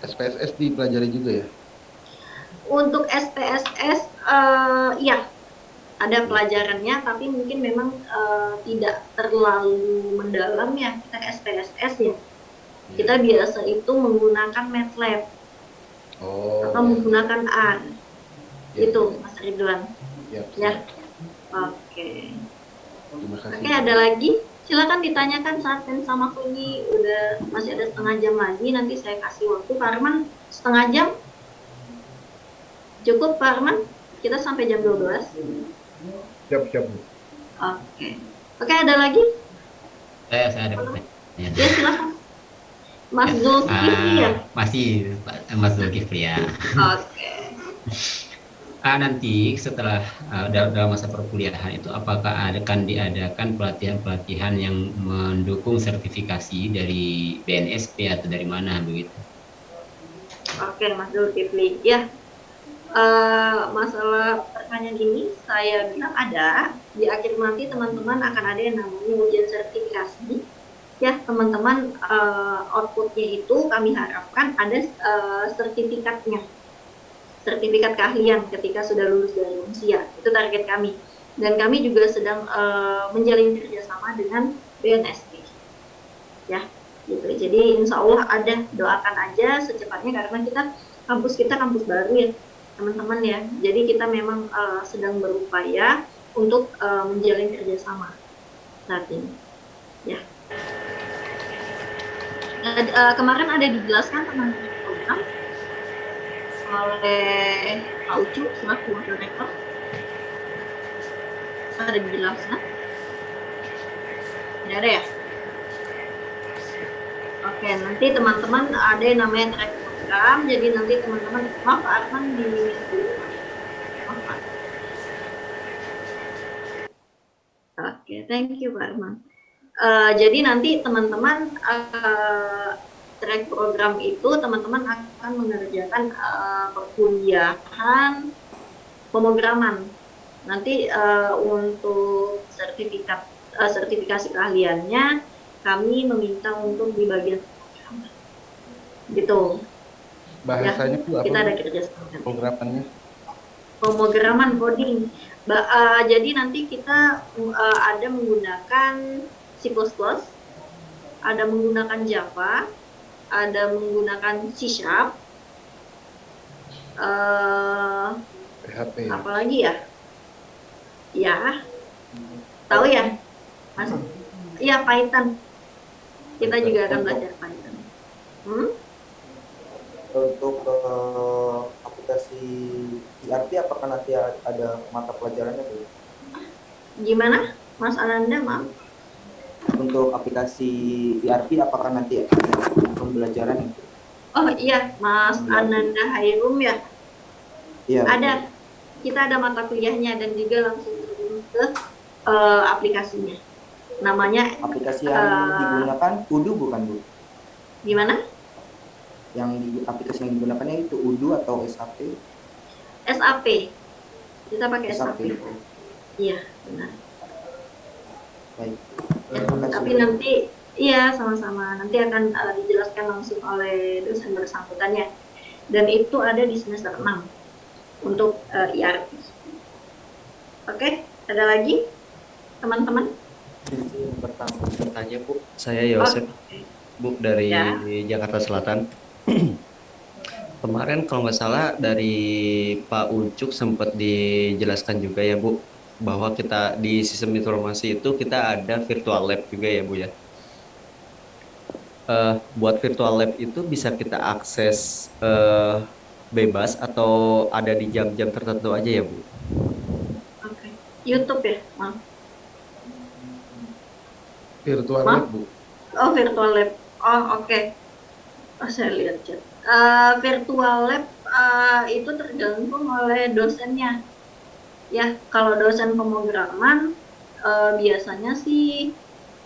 SPSS dipelajari juga ya? Untuk SPSS, eh iya, ada pelajarannya, tapi mungkin memang eh, tidak terlalu mendalam ya kita SPSS ya. Kita biasa itu menggunakan MATLAB Oh. atau menggunakan R. Ya, Itu, Mas Ridwan. Ya, Ya. Oke. Kasih. Oke, ada lagi? Silakan ditanyakan saat dan sama aku ini udah masih ada setengah jam lagi. Nanti saya kasih waktu Pak Arman setengah jam. Cukup Pak Arman? Kita sampai jam 12. Siap, siap. Bu. Oke. Oke, ada lagi? Saya saya ada pertanyaan. Ya, silakan. Mas Zulkifli ya? Ah, masih Mas Zulkifli ya. Oke. Ah, nanti setelah ah, dal- dalam masa perkuliahan itu apakah akan diadakan pelatihan-pelatihan yang mendukung sertifikasi dari BNSP atau dari mana begitu? Oke, Mas Zulkifli. Ya, eh, masalah pertanyaan ini saya bilang ada. Di akhir nanti teman-teman akan ada yang namanya ujian sertifikasi. Ya, teman-teman eh, outputnya itu kami harapkan ada eh, sertifikatnya. Sertifikat keahlian ketika sudah lulus dari usia. Itu target kami. Dan kami juga sedang eh, menjalin kerjasama dengan BNSP. Ya, gitu. Jadi insya Allah ada doakan aja secepatnya karena kita kampus kita kampus baru ya teman-teman ya. Jadi kita memang eh, sedang berupaya untuk eh, menjalin kerjasama saat ini. Ya. Eh, kemarin ada dijelaskan tentang program oleh Pak Ucu selaku wakil rektor. Ada dijelaskan? Tidak ada ya? Oke, nanti teman-teman ada yang namanya track program, jadi nanti teman-teman, maaf Pak Arman di. Oke, thank you Pak Arman. Uh, jadi nanti teman-teman uh, track program itu teman-teman akan mengerjakan uh, perkuliahan pemrograman. Nanti uh, untuk sertifikat uh, sertifikasi keahliannya kami meminta untuk di bagian pemrograman. Gitu. Bahasanya ya, apa? Kita ada kerja sama. Programannya? Pemrograman coding. Ba uh, jadi nanti kita uh, ada menggunakan C++, ada menggunakan Java, ada menggunakan C Sharp, uh, PHP. apalagi ya? Ya, tahu ya, Mas? Iya Python. Kita juga akan belajar Python. Hmm? Untuk uh, aplikasi ERP apakah nanti ada mata pelajarannya Bu? Gimana, Mas Ananda? Maaf. Untuk aplikasi ERP apakah nanti ada pembelajaran? Oh iya, Mas Ananda Hairum ya. Iya. Ada. Kita ada mata kuliahnya dan juga langsung terjun ke uh, aplikasinya. Namanya aplikasi yang uh, digunakan Udu bukan Bu? Gimana? Yang di aplikasi yang digunakannya itu Udu atau SAP? SAP. Kita pakai SAP. SAP. Iya, benar. Baik. Tapi nanti iya sama-sama nanti akan uh, dijelaskan langsung oleh dosen bersangkutannya dan itu ada di semester 6 untuk uh, ERP. Oke, ada lagi teman-teman? Pertama bertanya Bu, saya Yosef. Bu dari Ya. Jakarta Selatan. Kemarin kalau nggak salah dari Pak Ucuk sempat dijelaskan juga ya Bu bahwa kita di sistem informasi itu kita ada virtual lab juga ya Bu ya. Eh, buat virtual lab itu bisa kita akses eh, bebas atau ada di jam-jam tertentu aja ya Bu? Oke. YouTube ya, maaf. Virtual Maaf? lab, Bu. Oh, virtual lab. Oh, oke. Oh, saya lihat chat. Eh, virtual lab eh, itu tergantung oleh dosennya. Ya, kalau dosen pemrograman eh, biasanya sih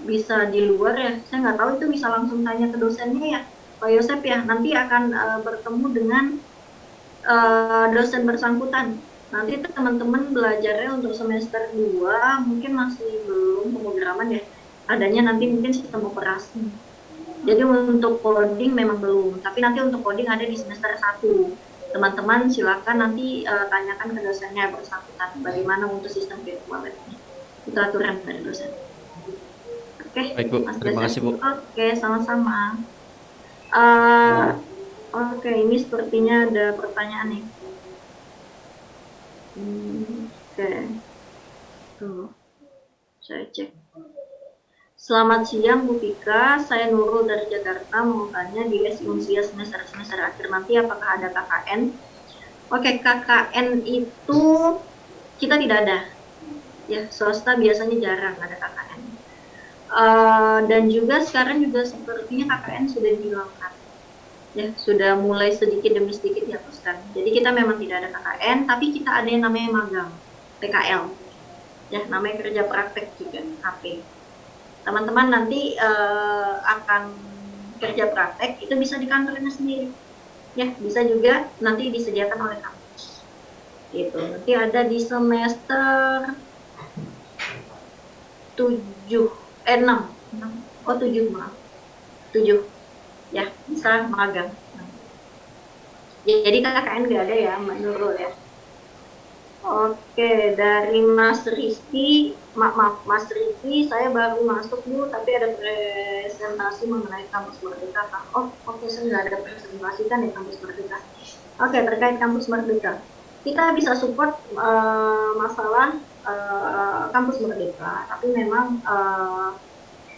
bisa di luar ya. Saya nggak tahu itu bisa langsung tanya ke dosennya ya, Pak Yosep ya. Nanti akan eh, bertemu dengan eh, dosen bersangkutan. Nanti teman-teman belajarnya untuk semester 2 mungkin masih belum pemrograman ya. Adanya nanti mungkin sistem operasi. Jadi untuk coding memang belum, tapi nanti untuk coding ada di semester 1. Teman-teman silakan nanti eh, tanyakan ke dosennya bersangkutan bagaimana untuk sistem virtual lab-nya. Itu aturan dari dosen. Oke, Baik Bu, Mas terima kasih Bu. Oke, sama-sama. Eh, Oke, ini sepertinya ada pertanyaan nih. Hmm, Oke, tuh, saya cek. Selamat siang Bu Pika, saya Nurul dari Jakarta mau di S Unsia semester semester akhir nanti apakah ada KKN? Oke, KKN itu kita tidak ada. Ya, swasta biasanya jarang ada KKN. Eh, dan juga sekarang juga sepertinya KKN sudah dihilangkan. Ya, sudah mulai sedikit demi sedikit dihapuskan. Jadi kita memang tidak ada KKN, tapi kita ada yang namanya magang, PKL. Ya, namanya kerja praktek juga, KP teman-teman nanti uh, akan kerja praktek itu bisa di kantornya sendiri. Ya bisa juga nanti disediakan oleh kampus. Gitu. Nanti ada di semester 7 eh 6 oh 7 maaf. 7 ya bisa magang. Jadi KKN nggak ada ya menurut ya Oke, dari Mas Rizky, maaf, maaf Mas Rizky, saya baru masuk Bu, tapi ada presentasi mengenai kampus Merdeka. Kak. Oh, oke, saya nggak ada presentasi kan ya kampus Merdeka. Oke, terkait kampus Merdeka, kita bisa support uh, masalah uh, kampus Merdeka, tapi memang uh,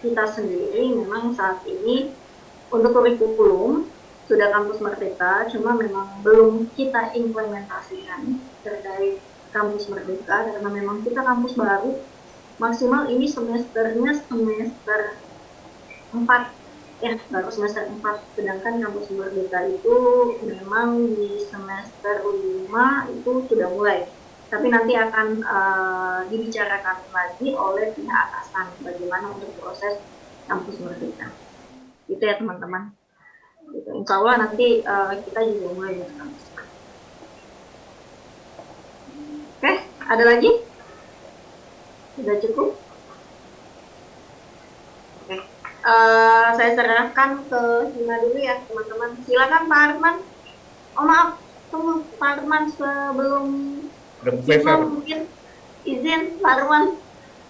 kita sendiri memang saat ini untuk kurikulum sudah kampus Merdeka, cuma memang belum kita implementasikan terkait kampus Merdeka karena memang kita kampus baru maksimal ini semesternya semester 4 ya baru semester 4 sedangkan kampus Merdeka itu memang di semester 5 itu sudah mulai tapi nanti akan uh, dibicarakan lagi oleh pihak atasan bagaimana untuk proses kampus merdeka. Itu ya teman-teman. Gitu. Insya Allah nanti uh, kita juga mulai dari kampus. Oke, ada lagi? Sudah cukup? Oke, uh, saya serahkan ke Hina dulu ya teman-teman. Silakan Pak Arman. Oh maaf, tunggu Pak Arman sebelum Hina mungkin izin Pak Arman.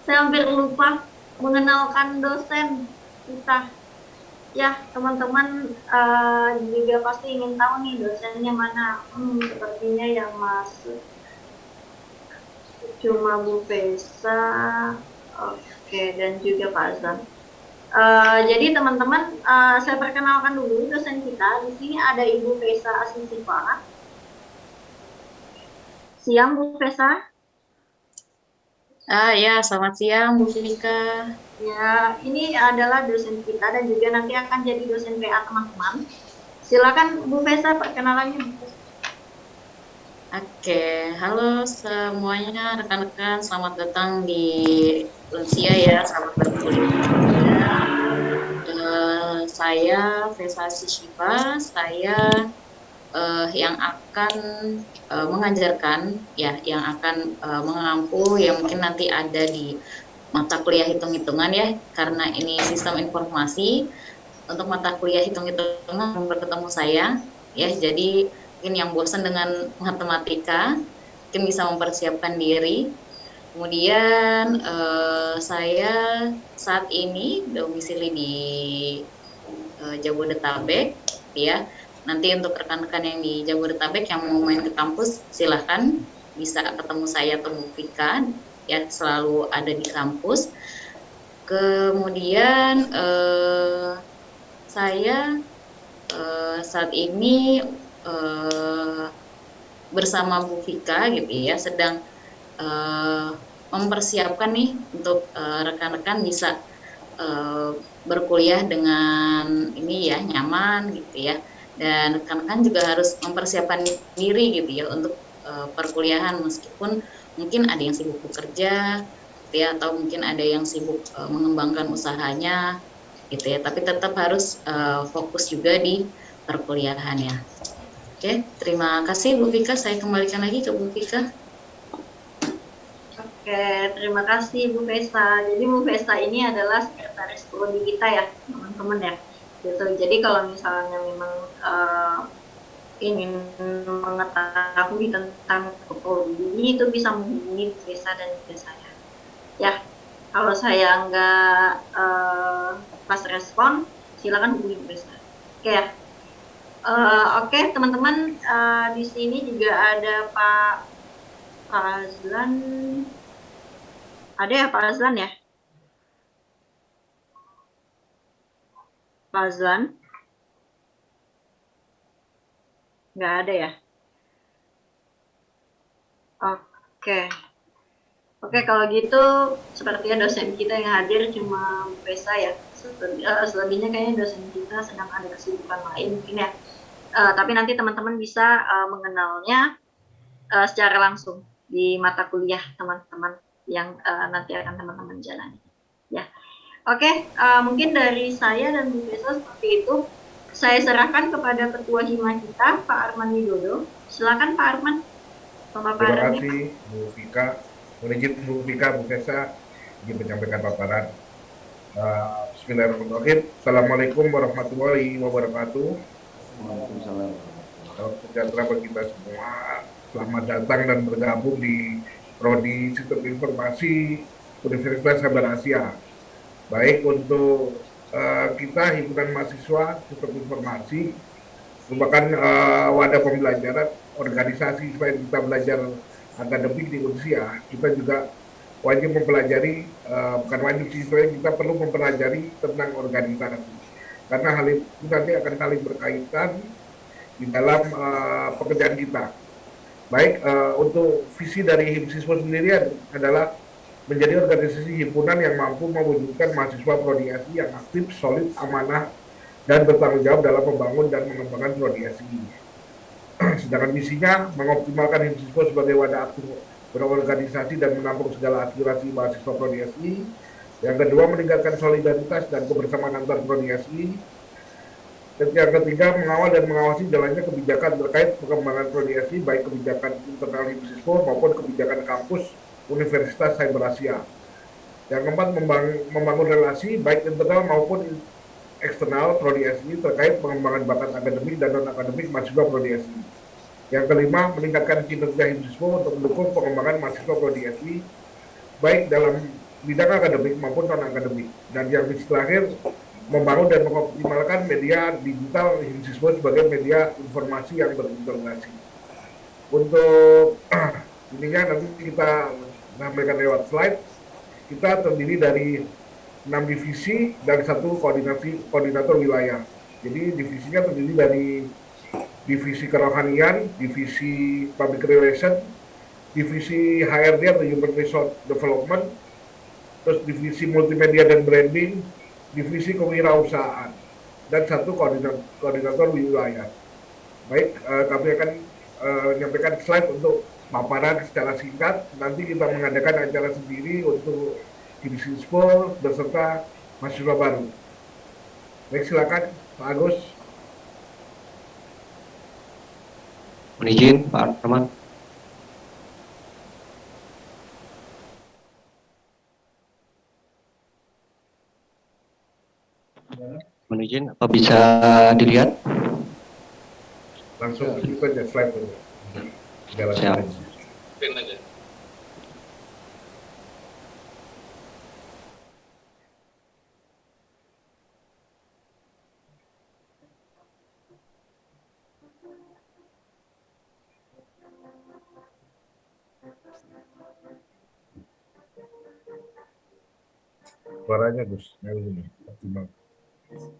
Saya hampir lupa mengenalkan dosen kita. Ya, teman-teman uh, juga pasti ingin tahu nih dosennya mana. Hmm, sepertinya yang masuk cuma Bu Pesa, oke, okay, dan juga Pak Azam. Uh, jadi teman-teman, uh, saya perkenalkan dulu dosen kita. Di sini ada Ibu Pesa Asisifa. Siang Bu Pesa. Ah ya, selamat siang Bu Fika. Ya, ini adalah dosen kita dan juga nanti akan jadi dosen PA teman-teman. Silakan Bu Pesa perkenalannya. Bu Pesa. Oke, halo semuanya rekan-rekan, selamat datang di Unsia ya, selamat berkuliah. Uh, saya Vesa Sishiba, saya uh, yang akan uh, mengajarkan, ya, yang akan uh, mengampu, yang mungkin nanti ada di mata kuliah hitung-hitungan ya, karena ini sistem informasi. Untuk mata kuliah hitung-hitungan berketemu saya, ya, jadi mungkin yang bosan dengan matematika mungkin bisa mempersiapkan diri. Kemudian eh, saya saat ini domisili di eh, Jabodetabek ya. Nanti untuk rekan-rekan yang di Jabodetabek yang mau main ke kampus silahkan. Bisa ketemu saya atau ya selalu ada di kampus. Kemudian eh, saya eh, saat ini uh, bersama Bu Vika gitu ya sedang uh, mempersiapkan nih untuk rekan-rekan uh, bisa berkuliah dengan ini ya nyaman gitu ya. Dan rekan-rekan juga harus mempersiapkan diri gitu ya untuk perkuliahan meskipun mungkin ada yang sibuk bekerja gitu ya atau mungkin ada yang sibuk mengembangkan usahanya gitu ya. Tapi tetap harus fokus juga di perkuliahan ya Oke, terima kasih Bu Vika. Saya kembalikan lagi ke Bu Vika. Oke, terima kasih Bu Vesta. Jadi Bu Vesta ini adalah sekretaris prodi kita ya, teman-teman ya. Gitu. Jadi kalau misalnya memang uh, ingin mengetahui tentang prodi ini itu bisa menghubungi Bu Vesta dan juga saya. Ya, kalau saya nggak uh, pas respon, silakan hubungi Bu Vesta. Oke ya. Uh, Oke, okay, teman-teman, uh, di sini juga ada Pak Azlan. Ada ya Pak Azlan ya? Pak Azlan? Nggak ada ya? Oke. Okay. Oke, okay, kalau gitu sepertinya dosen kita yang hadir cuma Pesa ya. Selebihnya kayaknya dosen kita sedang ada kesibukan lain mungkin ya. Uh, tapi nanti teman-teman bisa uh, mengenalnya uh, secara langsung di mata kuliah teman-teman yang uh, nanti akan teman-teman jalani. Ya, oke. Okay, uh, mungkin dari saya dan Bu Besa seperti itu. Saya serahkan kepada Ketua Hima kita, Pak Arman Widodo. Silakan Pak Arman. Terima kasih Bu Vika. Mohon Bu Vika, Bu Vesa, ingin menyampaikan paparan. Uh, Bismillahirrahmanirrahim. Assalamualaikum warahmatullahi wabarakatuh. Waalaikumsalam. Salam sejahtera kita semua. Selamat datang dan bergabung di Prodi Sistem Informasi Universitas Sabar Asia. Baik untuk uh, kita himpunan mahasiswa Sistem Informasi merupakan uh, wadah pembelajaran organisasi supaya kita belajar akademik di usia. Kita juga wajib mempelajari, uh, bukan wajib sih, kita perlu mempelajari tentang organisasi karena hal itu nanti akan saling berkaitan di dalam uh, pekerjaan kita. Baik, uh, untuk visi dari HIMSISWO sendiri adalah menjadi organisasi himpunan yang mampu mewujudkan mahasiswa prodiasi yang aktif, solid, amanah, dan bertanggung jawab dalam membangun dan mengembangkan prodiasi. Sedangkan misinya mengoptimalkan HIMSISWO sebagai wadah aktif berorganisasi dan menampung segala aspirasi mahasiswa Prodi SI. Yang kedua, meningkatkan solidaritas dan kebersamaan antar Prodi. Dan yang ketiga, mengawal dan mengawasi jalannya kebijakan terkait pengembangan Prodi baik kebijakan internal Himsispo maupun kebijakan kampus Universitas Cyber Asia. Yang keempat, membangun, membangun relasi baik internal maupun eksternal Prodi SI terkait pengembangan bakat akademik dan non-akademik mahasiswa Prodi SI. Yang kelima, meningkatkan kinerja Himsispo untuk mendukung pengembangan mahasiswa Prodi SI baik dalam bidang akademik maupun non-akademik. Dan yang terakhir, membangun dan mengoptimalkan media digital Himsispo sebagai media informasi yang berintegrasi. Untuk ininya nanti kita sampaikan lewat slide. Kita terdiri dari enam divisi dan satu koordinasi koordinator wilayah. Jadi divisinya terdiri dari divisi kerohanian, divisi public relation, divisi HRD atau human resource development, terus divisi multimedia dan branding, divisi kewirausahaan, dan satu koordinator, koordinator wilayah. Baik, eh, kami akan eh, menyampaikan slide untuk paparan secara singkat. Nanti kita mengadakan acara sendiri untuk divisi sport beserta mahasiswa baru. Baik, silakan Pak Agus. Mohon izin Pak Arman. Mohon izin, apa bisa dilihat? Langsung kita aja slide dulu. Jalan Siap. aja. Suaranya Gus, yang ini optimal. Thank you.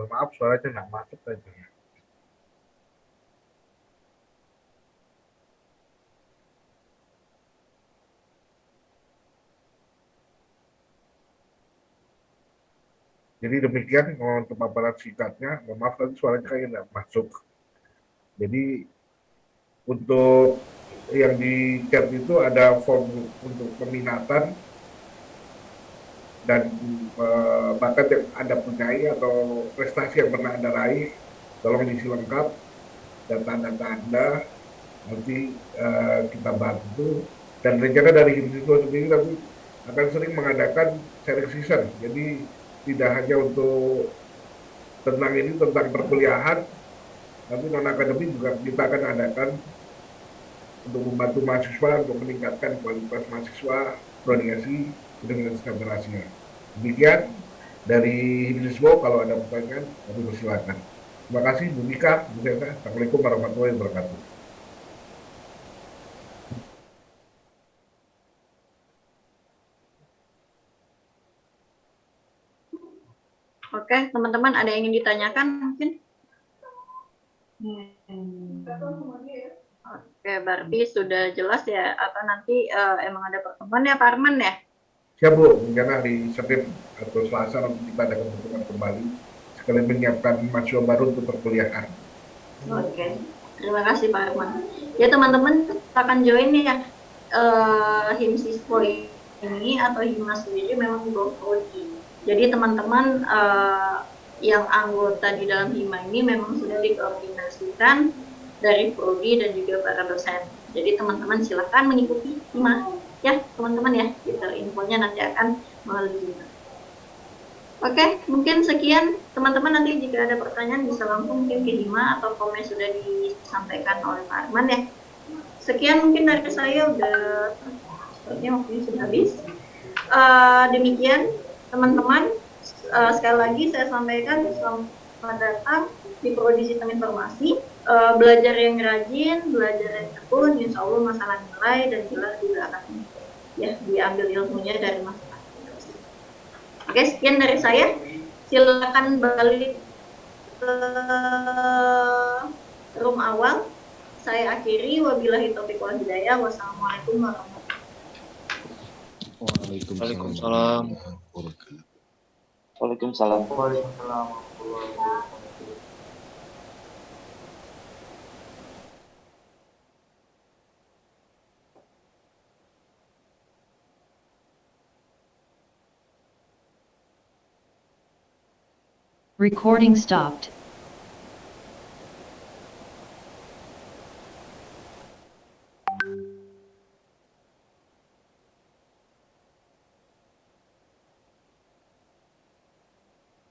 Mohon maaf suaranya nggak masuk tadi. Jadi demikian untuk paparan singkatnya. Mohon maaf tadi suaranya kayak nggak masuk. Jadi untuk yang di chat itu ada form untuk peminatan dan eh, bakat yang Anda punyai atau prestasi yang pernah Anda raih, tolong diisi lengkap data-data Anda, nanti eh, kita bantu. Dan rencana dari Himsiswa sendiri tapi akan sering mengadakan sharing season, jadi tidak hanya untuk tentang ini, tentang perkuliahan, tapi non akademik juga kita akan adakan untuk membantu mahasiswa untuk meningkatkan kualitas mahasiswa prodiasi dengan Rahasia. Demikian dari Hibiswo, kalau ada pertanyaan, kami persilakan. Terima kasih Bu Nika, Bu Zeta. Assalamualaikum warahmatullahi wabarakatuh. Oke, teman-teman ada yang ingin ditanyakan mungkin? Hmm. Oke, berarti sudah jelas ya. Atau nanti uh, emang ada pertemuan ya Pak Arman ya? Siap Bu, rencana di Senin atau Selasa nanti kita ada pertemuan kembali sekalian menyiapkan mahasiswa baru untuk perkuliahan. Oke, terima kasih Pak Arman. Ya teman-teman akan join ya uh, Himsispo ini atau Himas sendiri memang go jadi teman-teman uh, yang anggota di dalam HIMA ini memang sudah dikoordinasikan dari prodi dan juga para dosen. Jadi teman-teman silahkan mengikuti HIMA ya teman-teman ya. Detail infonya nanti akan melalui. Oke, mungkin sekian teman-teman nanti jika ada pertanyaan bisa langsung mungkin ke HIMA atau komen sudah disampaikan oleh Pak Arman ya. Sekian mungkin dari saya udah sepertinya waktunya sudah habis. Uh, demikian teman-teman uh, sekali lagi saya sampaikan selamat datang di Prodi Sistem Informasi uh, belajar yang rajin belajar yang tekun insya Allah masalah nilai dan jelas juga akan ya diambil ilmunya dari masalah oke sekian dari saya silakan balik ke room awal saya akhiri wabillahi taufiq wal hidayah wassalamualaikum warahmatullahi wabarakatuh Waalaikumsalam. Waalaikumsalam. Waalaikumsalam. Recording stopped.